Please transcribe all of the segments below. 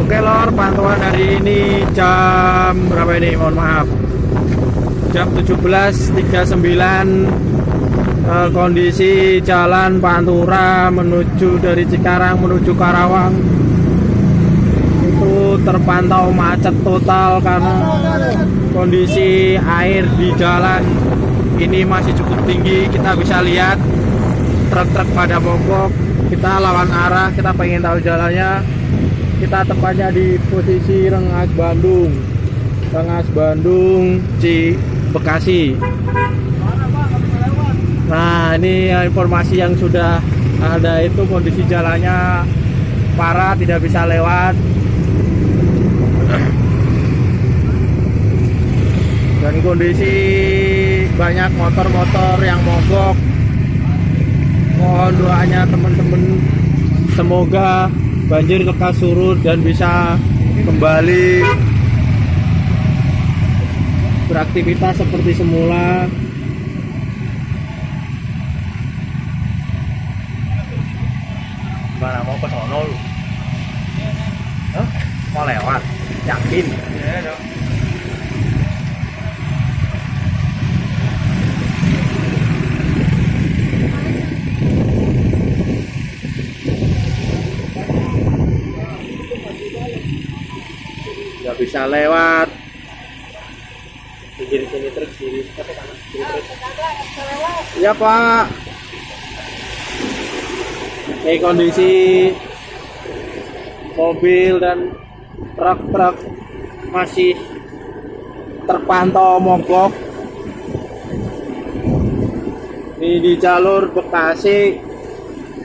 Oke lor, pantauan hari ini jam berapa ini? Mohon maaf. Jam 17.39 eh, kondisi jalan Pantura menuju dari Cikarang menuju Karawang itu terpantau macet total karena kondisi air di jalan ini masih cukup tinggi kita bisa lihat truk-truk pada mogok kita lawan arah kita pengen tahu jalannya kita tepatnya di posisi Rengas Bandung. Rengas Bandung Ci Bekasi. Nah ini informasi yang sudah ada itu kondisi jalannya parah tidak bisa lewat. Dan kondisi banyak motor-motor yang mogok. Mohon doanya teman-teman semoga banjir lekas surut dan bisa kembali beraktivitas seperti semula Mana mau ke sono lu? Hah? Mau lewat? Yakin? Iya dong. Bisa lewat. Kiri sini truk kiri kiri truk ya pak. Ini kondisi mobil dan truk-truk masih terpantau mogok. Ini di jalur Bekasi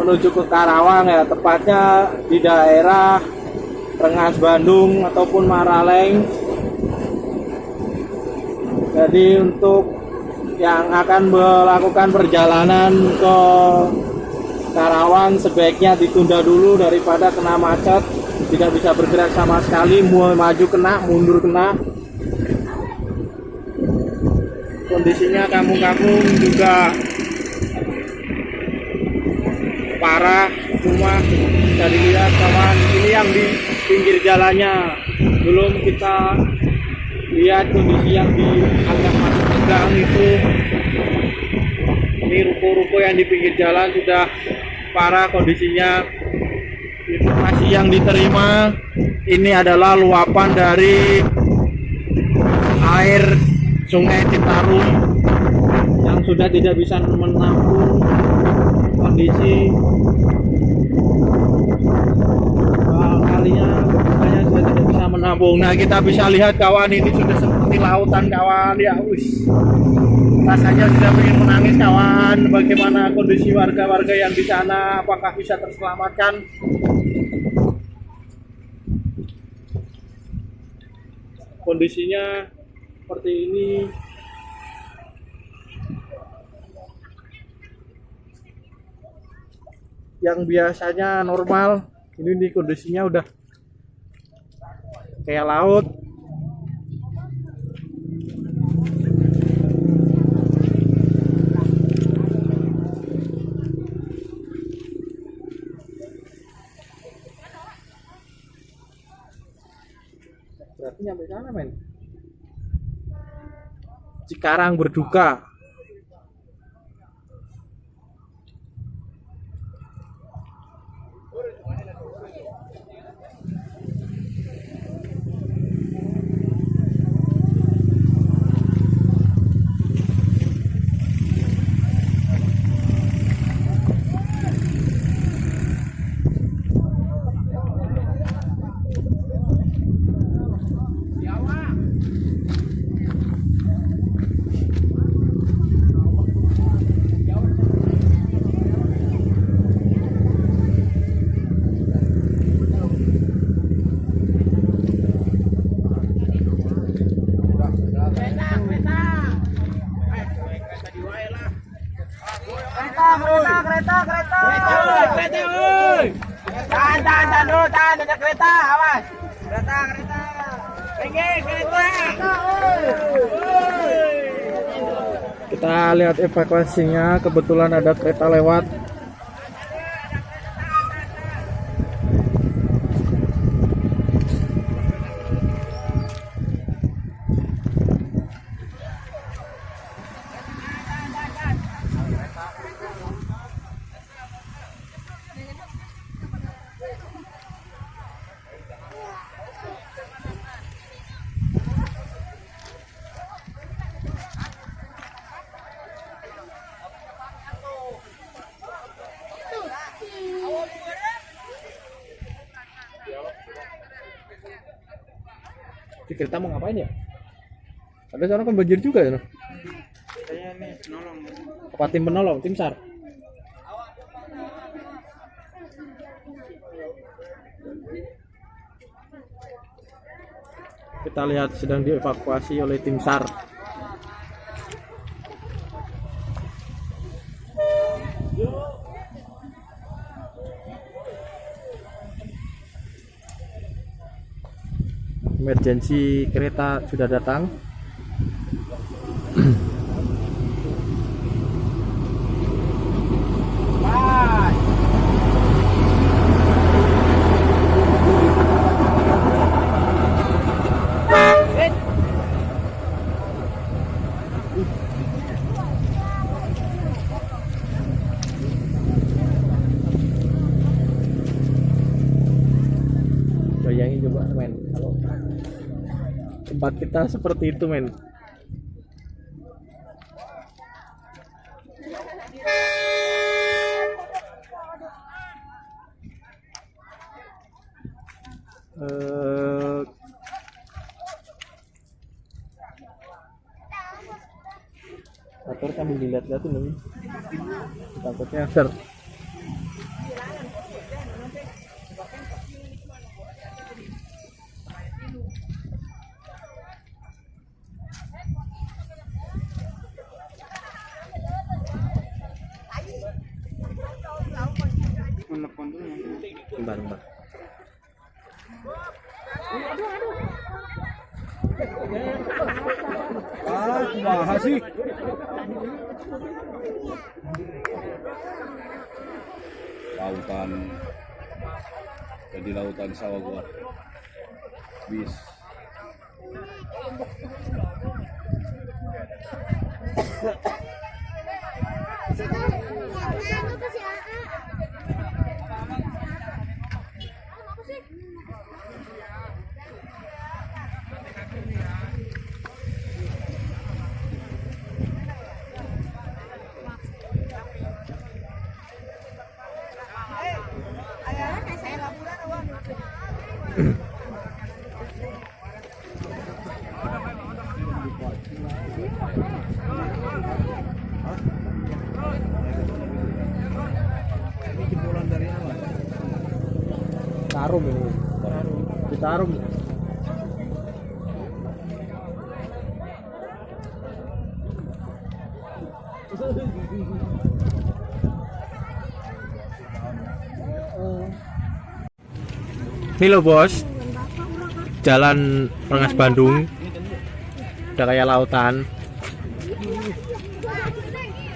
menuju ke Karawang ya tepatnya di daerah Rengas Bandung ataupun Maraleng. Jadi untuk yang akan melakukan perjalanan ke Karawang sebaiknya ditunda dulu daripada kena macet. Tidak bisa bergerak sama sekali mau maju kena mundur kena. Kondisinya kampung-kampung juga parah semua bisa dilihat kawan ini yang di pinggir jalannya. Belum kita lihat kondisi yang di agak masuk ke gang itu. Ini ruko-ruko yang di pinggir jalan sudah parah kondisinya. Informasi yang diterima ini adalah luapan dari air sungai Citarum yang sudah tidak bisa menampung kondisi bukanya sudah tidak bisa menampung. Nah kita bisa lihat kawan ini sudah seperti lautan kawan. Ya wis. Rasanya sudah ingin menangis kawan. Bagaimana kondisi warga-warga yang di sana? Apakah bisa terselamatkan? Kondisinya seperti ini. Yang biasanya normal ini nih kondisinya udah kayak laut. Berarti nyampe sana men? Cikarang berduka Kereta, kereta, kereta, kereta. Kereta, woi. Tahan, tahan, tahan dulu, tahan. Ada kereta, awas. Kereta, kereta. Tinggi, kereta. Kita lihat evakuasinya. Kebetulan ada kereta lewat di kereta mau ngapain ya ada seorang banjir juga ya? Saya nih nolong. apa tim penolong tim sar kita lihat sedang dievakuasi oleh tim sar emergensi kereta sudah datang coba men? Kalau tempat kita seperti itu men. Eh, motor sambil dilihat-lihat ini. takutnya ser Dulu. bentar bentar Ah, sih? lautan jadi lautan sawah gua bis Tarum ini. Di Tarum. Ini loh bos, jalan Rengas Bandung, udah kayak lautan.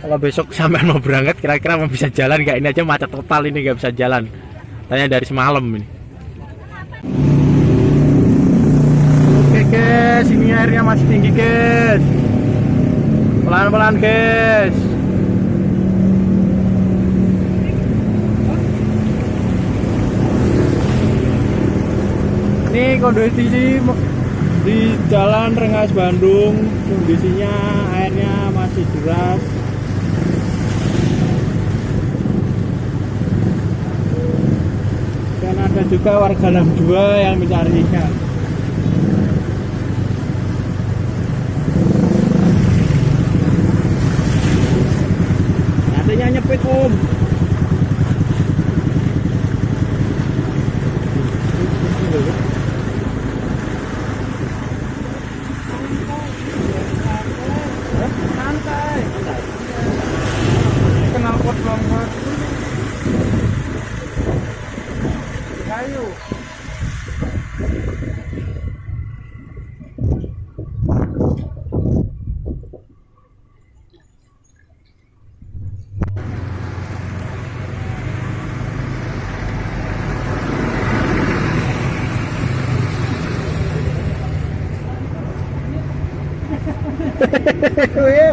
Kalau besok sampai mau berangkat, kira-kira mau bisa jalan nggak? Ini aja macet total ini nggak bisa jalan. Tanya dari semalam ini. Guys, ini airnya masih tinggi guys. Pelan-pelan guys. Ini kondisi di Jalan Rengas Bandung, kondisinya airnya masih deras. dan ada juga warga 62 yang mencari ikan adanya nyepit om Santai.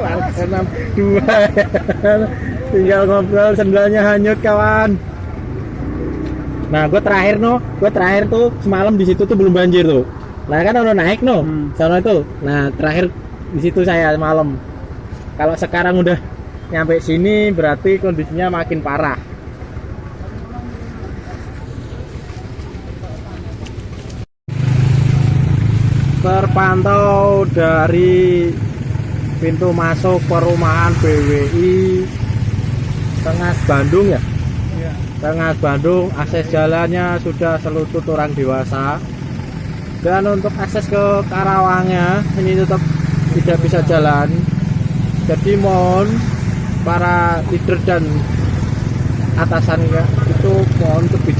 Warga 62 tinggal ngobrol sendalnya hanyut kawan. Nah gue terakhir no. Gue terakhir tuh semalam di situ tuh belum banjir tuh. Nah kan udah naik no. Sana itu. Nah terakhir di situ saya malam kalau sekarang udah nyampe sini berarti kondisinya makin parah. Terpantau dari pintu masuk perumahan BWI Tengah Bandung ya? Tengah Bandung akses jalannya sudah selutut orang dewasa. Dan untuk akses ke Karawangnya ini tetap tidak bisa jalan. Jadi mohon para leader dan atasannya itu mohon untuk